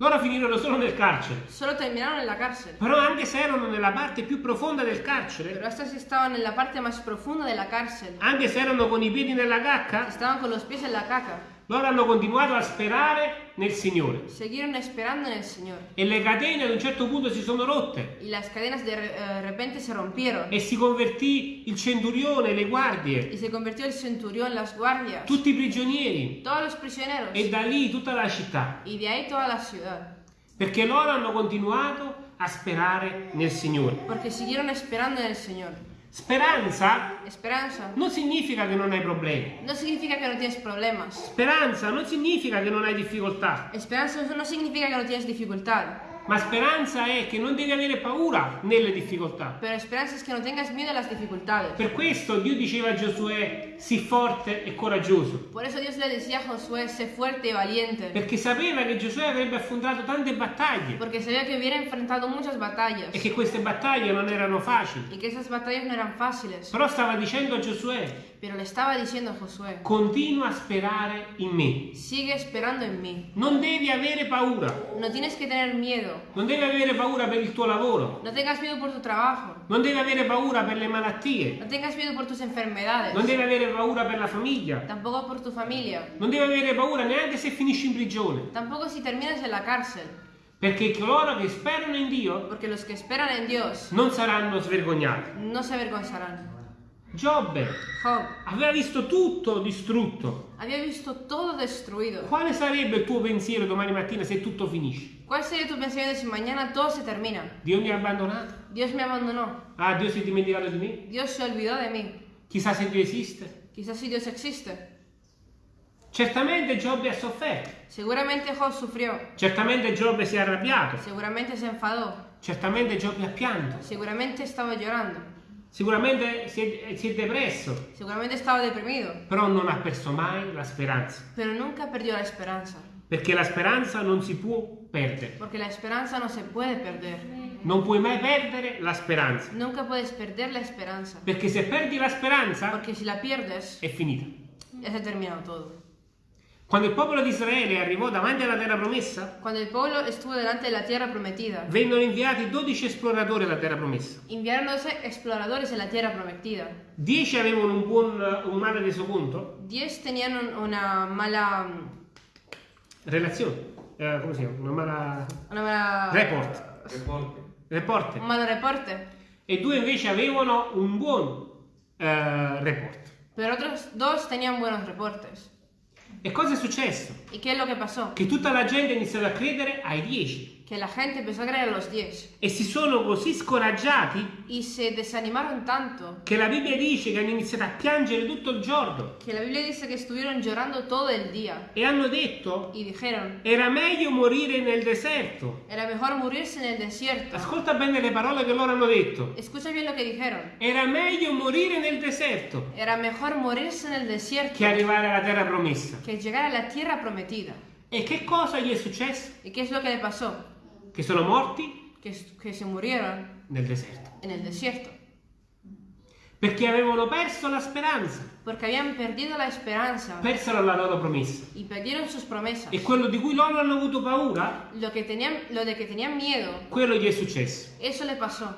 loro finirono solo nel carcere. solo terminaron en la cárcel. Però anche se erano nella parte più profonda del Pero carcere, estos estaban en la parte más profunda de la cárcel. anche se erano con i piedi nella cacca, Estaban con los pies en la caca. Loro hanno continuato a sperare nel Signore. Siguieron esperando en el Señor. E le catene ad un certo punto si sono rotte Y las cadenas de eh, repente se rompieron. e si convertì il centurione, le guardie, Y se convirtió el centurión, las guardias, tutti i prigionieri todos los prisioneros. e da lì tutta la città. Y de ahí toda la ciudad. Perché loro hanno continuato a sperare nel Signore. Porque siguieron esperando en el Señor. Speranza Esperanza non significa che non hai problemi. no significa que no tienes problemas. Speranza non significa che non hai difficoltà. Esperanza no significa que no tienes dificultad. Ma speranza è che non devi avere paura nelle difficoltà. Pero esperanza es que no tengas miedo a las dificultades. Per questo Dio diceva a Giosuè, sii forte e coraggioso. Por eso Dios le decía a Josué, sé fuerte y valiente. Perché sapeva che Giosuè avrebbe affrontato tante battaglie Porque sabía que hubiera enfrentado muchas batallas. e che queste battaglie non erano facili. Y que esas batallas no eran fáciles. Però stava dicendo a Giosuè, Pero le estaba diciendo a Josué, continua a sperare in me. sigue esperando en mí. Non devi avere paura. No tienes que tener miedo. Non devi avere paura per il tuo lavoro. No tengas miedo por tu trabajo. Non devi avere paura per le malattie. No tengas miedo por tus enfermedades. Non devi avere paura per la famiglia. Tampoco por tu familia. Non devi avere paura neanche se finisci in prigione. Tampoco si terminas en la cárcel. Perché coloro che sperano in Dio Dios non saranno svergognati. no se avergonzarán. Giobbe Job aveva visto tutto distrutto. había visto todo destruido. Quale sarebbe il tuo pensiero domani mattina se tutto finisce? ¿Cuál sería tu pensamiento si mañana todo se termina? Dio mi ha abbandonato? Dios me abandonó. Ah, Dio si è dimenticato di me? Dios se olvidó de mí. Chissà se Dio esiste. Quizás si Dios existe. Certamente Giobbe ha sofferto. Seguramente Job sufrió. Certamente Giobbe si è arrabbiato. Seguramente se enfadó. Certamente Giobbe ha pianto. Seguramente estaba llorando. Sicuramente si è, si è depresso. Seguramente estaba deprimido. Però non ha perso mai la speranza. Pero nunca perdió la esperanza. Perché la speranza non si può perdere. Porque la esperanza no se puede perder. Non puoi mai perdere la speranza. Nunca puedes perder la esperanza. Perché se perdi la speranza Porque si la pierdes, è finita. ya se ha terminado todo. Quando il popolo di Israele arrivò davanti alla terra promessa, Cuando el pueblo estuvo delante de la tierra prometida, vennero inviati 12 esploratori alla terra promessa. enviaron 12 exploradores la tierra prometida. 10 avevano un buon un male resoconto, Diez tenían un- una mala. relazione, eh, come si chiama? Una mala Una mala report, Reporte. reporte. un malo reporte. e due invece avevano un buon eh, report. pero otros dos tenían buenos reportes. E cosa è successo? ¿Y qué es lo que pasó? Che tutta la gente ha iniziato a credere ai dieci Que la gente empezó a creer a los diez e si sono così scoraggiati y se desanimaron tanto che la Bibbia dice che hanno iniziato a piangere tutto il giorno que la Biblia dice que estuvieron llorando todo el día e hanno detto y dijeron, era meglio morire nel deserto. era mejor morirse en el desierto. Ascolta bene le parole che loro hanno detto. Escucha bien lo que dijeron. Era meglio morire nel deserto Era mejor morirse en el desierto che arrivare alla terra promessa. que llegar a la tierra prometida. E che cosa gli è successo? ¿Y qué es lo que le pasó? Che sono morti Que, que se murieron nel deserto. en el desierto. Perché avevano perso la speranza, Porque habían perdido la esperanza persero la loro promessa. y perdieron sus promesas. E quello di cui loro hanno avuto paura, Lo, que tenían, lo de que tenían miedo, quello gli è successo. eso le pasó.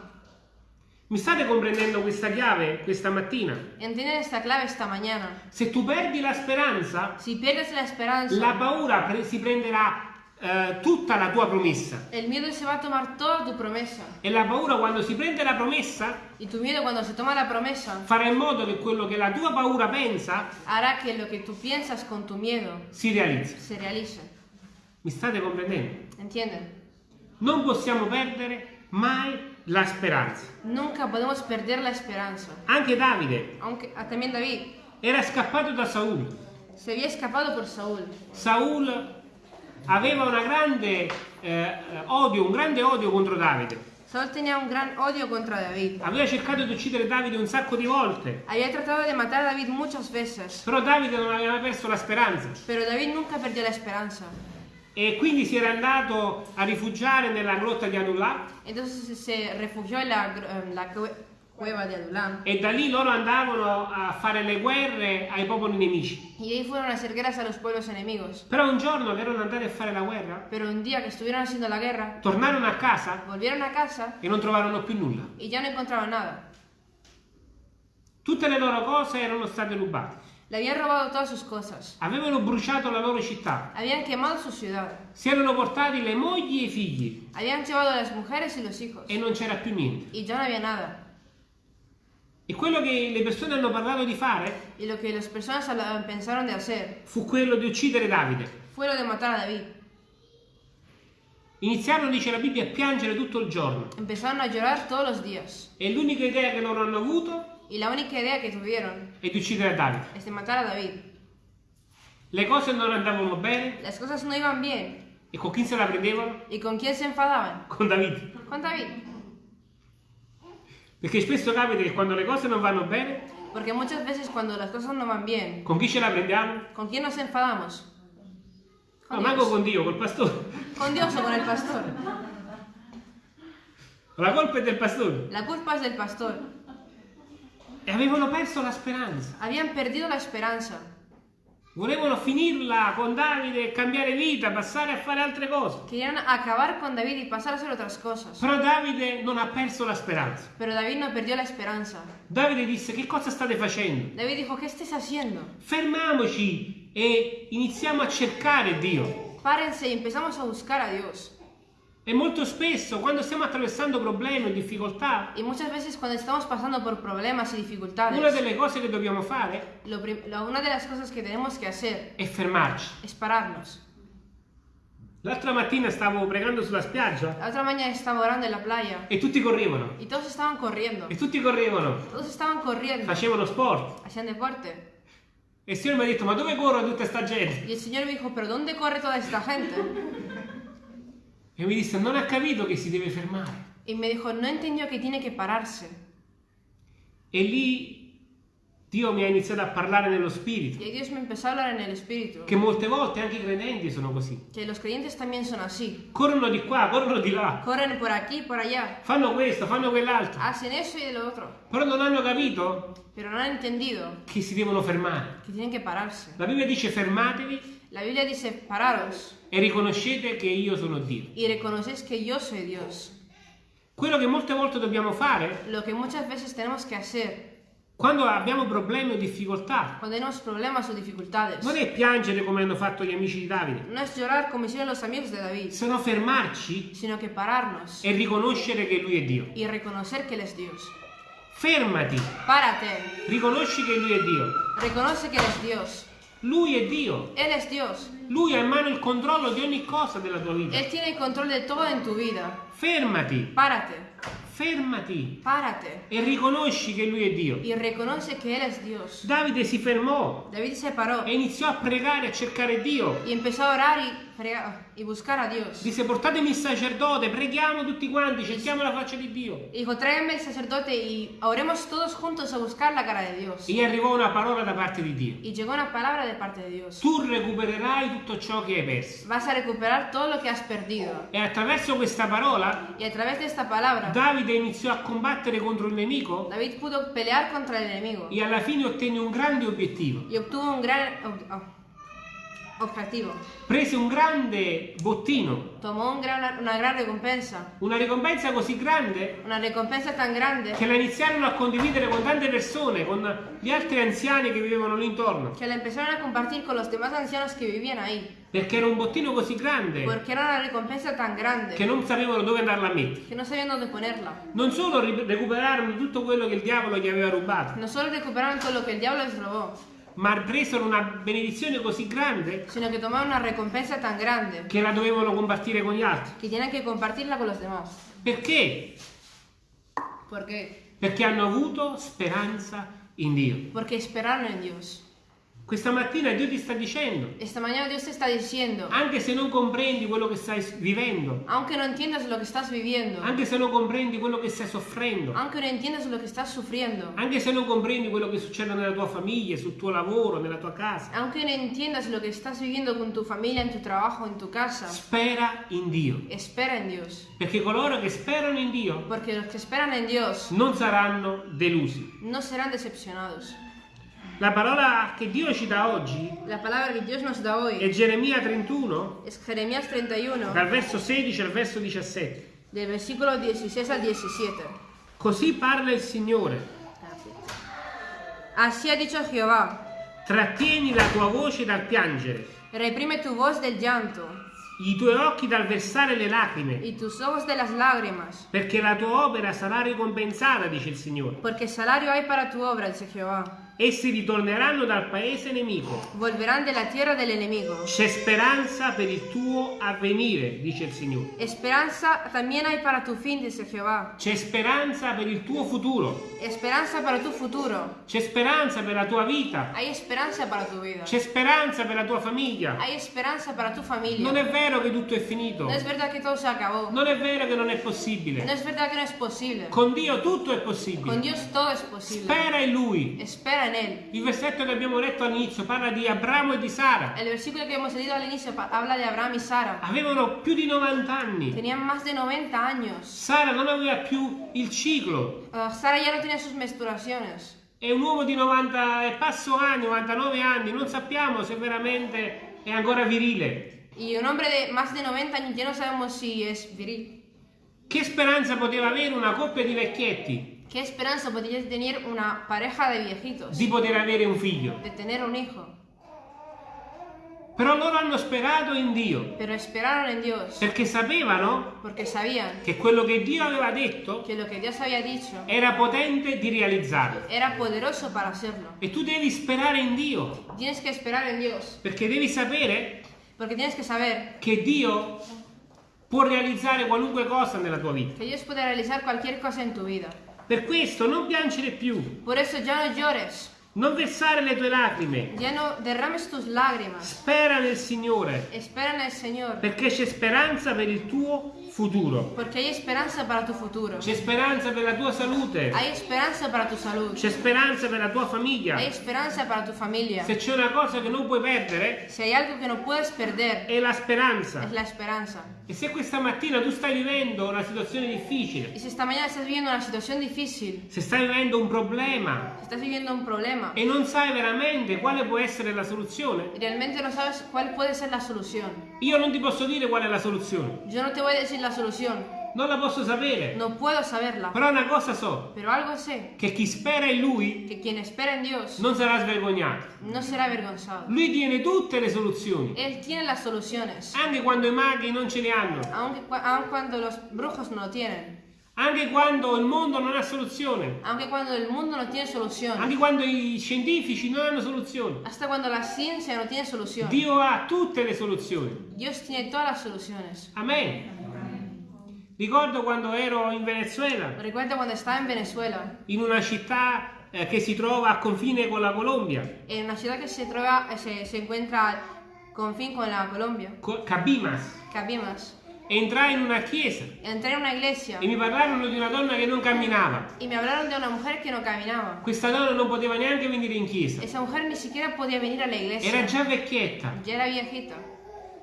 Mi state comprendendo questa chiave questa mattina? Entienden esta clave esta mañana. Se tu perdi la speranza, Si pierdes la esperanza, la paura pre- si prenderà eh, tutta la tua promessa. el miedo se va a tomar toda tu promesa. E la paura quando si prende la promessa Y tu miedo cuando se toma la promesa farà in modo che quello che la tua paura pensa hará que lo que tú piensas con tu miedo si realizzi. se realice. Mi state comprendendo? ¿Entienden? Non possiamo perdere mai la speranza. Nunca podemos perder la esperanza. Anche Davide Aunque ah, también David era scappato da Saul. se había escapado por Saúl. Saul aveva una grande eh, odio, un grande odio contro Davide. Saúl tenía un gran odio contra David. Aveva cercato di uccidere Davide un sacco di volte, Había tratado de matar a David muchas veces, però Davide non aveva perso la speranza pero David nunca perdió la esperanza. e quindi si era andato a rifugiare nella grotta di Adullam Entonces se refugió en la, en la cueva de Adulam. e da lì loro andavano a fare le guerre ai popoli nemici. Y ahí fueron a hacer guerras a los pueblos enemigos. Però un giorno che erano andati a fare la guerra, Pero un día que estuvieron haciendo la guerra, tornarono a casa volvieron a casa e non trovarono più nulla. y ya no encontraban nada. Tutte le loro cose erano state rubate. Le habían robado todas sus cosas. Avevano bruciato la loro città. Habían quemado su ciudad. Si erano portati le mogli e i figli Habían llevado a las mujeres y los hijos. e non c'era più niente. Y ya no había nada. E quello che le persone hanno parlato di fare Y lo que las personas pensaron de hacer fu quello di uccidere Davide. fue lo de matar a David. Iniziarono, dice la Bibbia, a piangere tutto il giorno. Empezaron a llorar todos los días. E l'unica idea che loro hanno avuto Y la única idea que tuvieron è di uccidere Davide. es de matar a David. Le cose non andavano bene Las cosas no iban bien. e con chi se la prendevano? ¿Y con quién se enfadaban? Con Davide. Con David. Perché spesso capita che quando le cose non vanno bene, Porque muchas veces cuando las cosas no van bien, con chi ce la prendiamo? ¿con quién nos enfadamos? No, Con manco Dios. con Dio, col pastore. Con Dios o con el pastor. La colpa è del pastore. La culpa es del pastor. E avevano perso la speranza. Habían perdido la esperanza. Volevano finirla con Davide e cambiare vita, passare a fare altre cose. Querían acabar con David y pasar a hacer otras cosas. Però Davide non ha perso la speranza. Pero David no perdió la esperanza. Davide disse: Che cosa state facendo? David dijo, ¿qué estáis haciendo? Fermiamoci e iniziamo a cercare Dio. Párense y empezamos a buscar a Dios. E molto spesso, quando stiamo attraversando problemi o difficoltà, Y muchas veces cuando estamos pasando por problemas y una dificultades, delle cose che dobbiamo fare lo lo- una de las cosas que tenemos que hacer è fermarci. es pararnos. L'altra mattina stavo pregando sulla spiaggia La otra mañana estaba orando en la playa e tutti correvano. y todos estaban corriendo. E tutti correvano, Todos estaban corriendo. facevano sport. Hacían deporte. E il Signore mi ha detto: Ma dove corre tutta sta gente? Y el Señor me dijo, ¿pero dónde corre toda esta gente? (laughs) E mi disse: Non ha capito che si deve fermare. Y me dijo, no entendió que tiene que pararse. E lì Dio mi ha iniziato a parlare nello spirito. Y ahí Dios me empezó a hablar en el Espíritu. Che molte volte anche i credenti sono così. Que los creyentes también son así. Corrono di qua, corrono di là. Corren por aquí, por allá. Fanno questo, fanno quell'altro. Hacen eso y lo otro. Però non hanno capito Pero no han entendido che si devono fermare. que tienen que pararse. La Bibbia dice fermatevi La Biblia dice, pararos e riconoscete che io sono Dio. y reconocéis que yo soy Dios. Quello che molte volte dobbiamo fare Lo que muchas veces tenemos que hacer Quando abbiamo problemi o difficoltà, non è piangere come hanno fatto gli amici di Davide, No es llorar como hicieron los amigos de David, sono fermarci sino que pararnos e riconoscere che Lui è Dio. y reconocer que Él es Dios. Fermati, Párate, riconosci che Lui è Dio. reconoce que Él es Dios. Lui è Dio. Él es Dios. Lui ha in mano il controllo di ogni cosa della tua vita. Él tiene el control de todo en tu vida. Fermati, Párate, fermati párate e riconosci che Lui è Dio. y reconoce que Él es Dios. Davide si fermò David se paró e iniziò a pregare e a cercare Dio. y empezó a orar y, buscar a Dios. Disse portatemi il sacerdote, preghiamo tutti quanti, cerchiamo la faccia di Dio. Dijo, tráigame el sacerdote y oremos todos juntos a buscar la cara de Dios. E arrivò una parola da parte di Dio. Y llegó una palabra de parte de Dios. Tu recupererai tutto ciò che hai perso. Vas a recuperar todo lo que has perdido. E attraverso questa parola Y a través de esta palabra, Davide iniziò a combattere contro il nemico David pudo pelear contra el enemigo e alla fine ottenne un grande obiettivo. y obtuvo un gran ob- oh, objetivo. Prese un grande bottino, Tomó un gran- una gran recompensa. una ricompensa così grande Una recompensa tan grande che la iniziarono a condividere con tante persone, con gli altri anziani che vivevano lì intorno. que la empezaron a compartir con los demás ancianos que vivían ahí. Perché era un bottino così grande Porque era una recompensa tan grande che non sapevano dove andarla a mettere. que no sabían dónde ponerla. Non solo recuperarono tutto quello che il diavolo gli aveva rubato, No solo recuperaron todo lo que el diablo les robó, ma presero una benedizione così grande sino que tomaron una recompensa tan grande che la dovevano compartire con gli altri. que tienen que compartirla con los demás. Perché? Porque, Perché hanno avuto speranza in Dio. porque esperaron en Dios. Questa mattina Dio ti sta dicendo, Esta mañana Dios te está diciendo, anche se non comprendi quello che stai vivendo, aunque no entiendas lo que estás viviendo, anche se non comprendi quello che stai soffrendo, aunque no entiendas lo que estás sufriendo, anche se non comprendi quello che succede nella tua famiglia, sul tuo lavoro, nella tua casa, aunque no entiendas lo que estás viviendo con tu familia, en tu trabajo, en tu casa, spera in Dio. espera en Dios. Perché coloro che sperano in Dio Porque los que esperan en Dios non saranno delusi. no serán decepcionados. La parola che Dio ci dà oggi La palabra que Dios nos da è hoy Geremia 31, es Jeremías 31, dal verso 16 al verso 17. del versículo 16 al 17. Così parla il Signore. Así ha dicho Jehová, Trattieni la tua voce dal piangere, reprime tu voz del llanto i tuoi occhi dal versare le lacrime, y tus ojos de las lágrimas, perché la tua opera sarà ricompensata, dice il Signore. porque salario hay para tu obra, dice Jehová. Essi ritorneranno dal paese nemico. Volverán de la tierra del enemigo. C'è speranza per il tuo avvenire, dice il Signore. Esperanza también hay para tu fin, dice Jehová. C'è speranza per il tuo futuro. Esperanza para tu futuro. C'è speranza per la tua vita. Hay esperanza para tu vida. C'è speranza per la tua famiglia. Hay esperanza para tu familia. Non è vero che tutto è finito. No es verdad que todo se acabó. Non è vero che non è No possibile. es verdad que no es posible. Con Dio tutto è Con possibile. Dios todo es posible. Spera in Lui. Espera Él. Il versetto che abbiamo letto all'inizio parla di Abramo e di Sara. El versículo que hemos leído al inicio habla de Abraham y Sara. Avevano più di 90 anni. Tenían más de 90 años. Sara non aveva più il ciclo. Uh, Sara ya no tenía sus menstruaciones. È un uomo di 90 e passo anni, 99 anni. Non sappiamo se veramente è ancora virile. Y un hombre de más de 90 años ya no sabemos si es viril. Che speranza poteva avere una coppia di vecchietti ¿Qué esperanza podría tener una pareja de viejitos di poter avere un figlio? de tener un hijo? Però loro hanno sperato in Dio perché sapevano che quello che Dio aveva detto era potente di realizzarlo. era poderoso para hacerlo. E tu devi sperare in Dio perché devi sapere que che Dio può realizzare qualunque cosa nella tua vita. Per questo non piangere più, Por eso ya no llores, non versare le tue lacrime, ya no derrames tus lágrimas. spera nel Signore. Espera en el Señor. Perché c'è speranza per il tuo futuro, porque hay esperanza para tu futuro. c'è speranza per la tua salute, Hay esperanza para tu salud. c'è speranza per la tua famiglia. Hay esperanza para tu familia. Se c'è una cosa che non puoi perdere Si hay algo que no puedes perder, è la speranza. es la esperanza. E se questa mattina tu stai vivendo una situazione difficile, Y si esta mañana estás viviendo una situación difícil, se stai vivendo un problema estás viviendo un problema e non sai veramente quale può essere la soluzione, realmente no sabes cuál puede ser la solución, io non ti posso dire qual è la soluzione, yo no te voy a decir la solución, Non la posso sapere. No puedo saberla. Però una cosa so, Pero algo sé, che chi spera in Lui que quien espera en Dios non sarà svergognato. no será avergonzado. Lui tiene tutte le soluzioni, Él tiene las soluciones, anche quando i maghi non ce le hanno, aunque, aun cuando los brujos no lo tienen, anche quando il mondo non ha soluzione, aunque cuando el mundo no tiene solución, anche quando i scientifici non hanno soluzione. hasta cuando la ciencia no tiene solución. Dio ha tutte le soluzioni. Dios tiene todas las soluciones. Amen. Ricordo quando ero in Venezuela, Recuerdo cuando estaba en Venezuela, in una città eh, che si trova a confine con la Colombia, en una ciudad que se, trova- eh, se, se encuentra con fin con la Colombia, Co- Cabimas. Cabimas. Entrai in una chiesa Entré en una iglesia e mi parlarono di una donna che non camminava. y me hablaron de una mujer que no caminaba. Questa donna non poteva neanche venire in chiesa. Esa mujer ni siquiera podía venir a la iglesia. Era già vecchietta. Ya era viejita.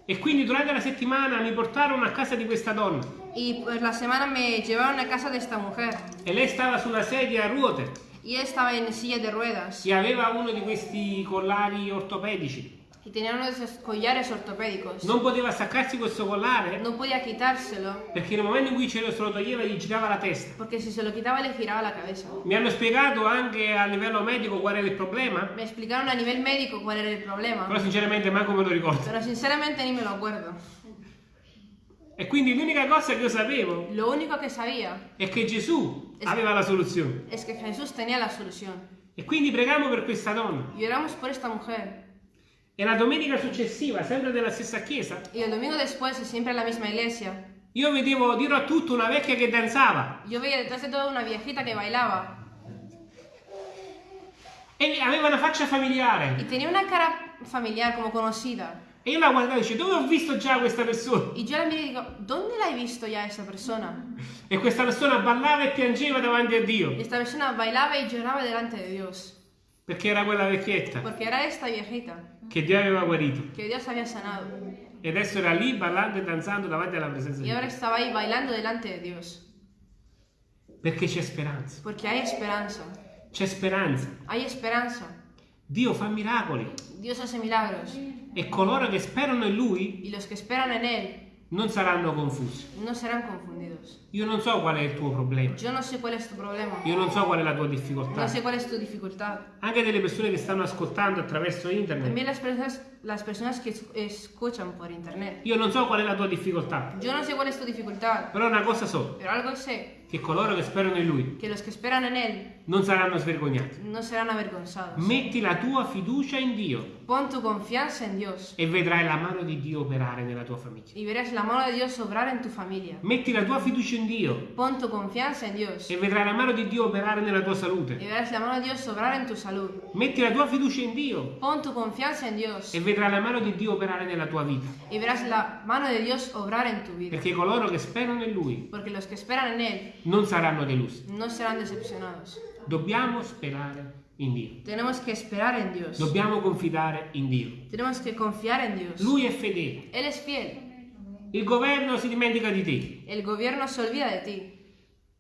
E quindi durante la settimana mi portarono a casa di questa donna. Y pues la semana me llevaron a casa de esta mujer. E lei stava su una sedia a ruote Y ella estaba en silla de ruedas. e aveva uno di questi collari ortopedici. Y tenía uno de esos collares ortopédicos. Non poteva staccarsi questo collare No podía quitárselo. perché nel momento in cui ce lo se lo toglieva gli girava la testa. Porque si se lo quitaba le giraba la cabeza. Mi hanno spiegato anche a livello medico qual era il problema, Me explicaron a nivel médico cuál era el problema. però sinceramente manco me lo ricordo. Pero sinceramente ni me lo acuerdo. E quindi l'unica cosa che io sapevo Lo único que sabía è che Gesù Es- aveva la soluzione. es que Jesús tenía la solución. E quindi pregamo per questa donna. Y oramos por esta mujer. E la domenica successiva, sempre nella stessa chiesa, Y el domingo después, siempre en la misma iglesia, io vedevo dirò a tutto una vecchia che danzava yo veía detrás de todo una viejita que bailaba. e aveva una faccia familiare. Y tenía una cara familiar, como conocida. E io la guardavo e dicevo, dove ho visto già questa persona? Y yo la y digo, ¿dónde la he visto ya esa persona? E questa persona ballava e piangeva davanti a Dio, Y esta persona bailaba y lloraba delante de Dios. Perché era quella vecchietta Porque era esta viejita che Dio aveva guarito. que Dios había sanado. E adesso era lì ballando e danzando davanti alla presenza Y di ahora Dio. estaba ahí bailando delante de Dios. Perché c'è speranza. Porque hay esperanza. C'è speranza. Hay esperanza. Dio fa miracoli. Dios hace milagros. E coloro che sperano in Lui Y los que esperan en Él non saranno confusi. no serán confundidos. Io non so qual è il tuo problema. Yo no sé cuál es tu problema. Io non so qual è la tua difficoltà. No sé cuál es tu dificultad. Anche delle persone che stanno ascoltando attraverso internet. También las personas, las personas que es- escuchan por internet. Io non so qual è la tua difficoltà. Yo no sé cuál es tu dificultad, Però una cosa so, pero algo sé, che coloro che sperano in Lui que los que esperan en Él non saranno svergognati. no serán avergonzados. Metti la tua fiducia in Dio Pon tu confianza en Dios e vedrai la mano di Dio operare nella tua famiglia. y verás la mano de Dios obrar en tu familia. Metti la tua fiducia in Dio Pon tu confianza en Dios e vedrai la mano di Dio operare nella tua salute. verás la mano de Dios obrar en tu salud. Metti la tua fiducia in Dio Pon tu confianza en Dios e vedrai la mano di Dio operare nella tua vita. y verás la mano de Dios obrar en tu vida. Perché coloro che sperano in Lui Porque los que esperan en Él non saranno delusi. no serán decepcionados. Dobbiamo sperare in Dio. Tenemos que esperar en Dios. Dobbiamo confidare in Dio. Tenemos que confiar en Dios. Lui è fedele. Él es fiel. Il governo si dimentica di te. El gobierno se olvida de ti.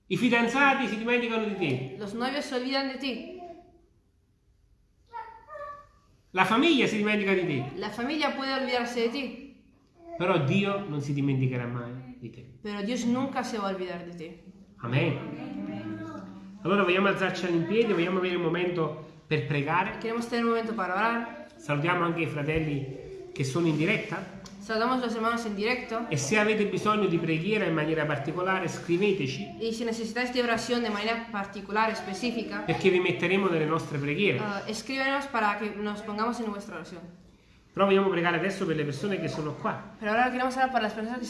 I fidanzati si dimenticano di te. Los novios se olvidan de ti. La famiglia si dimentica di te. La familia puede olvidarse de ti. Però Dio non si dimenticherà mai di te. Pero Dios nunca se va a olvidar de ti. Amen. Allora vogliamo alzarci in piedi, vogliamo avere un momento per pregare. Queremos tener un momento para orar. Salutiamo anche i fratelli che sono in diretta. Saludamos a los hermanos en directo. E se avete bisogno di preghiera in maniera particolare, scriveteci Y si necesitáis de oración de manera particular, específica, perché vi metteremo nelle nostre preghiere. ah, escríbenos para que nos pongamos en vuestra oración. Però vogliamo pregare adesso per le persone che sono qua. Pero ahora queremos orar para las personas que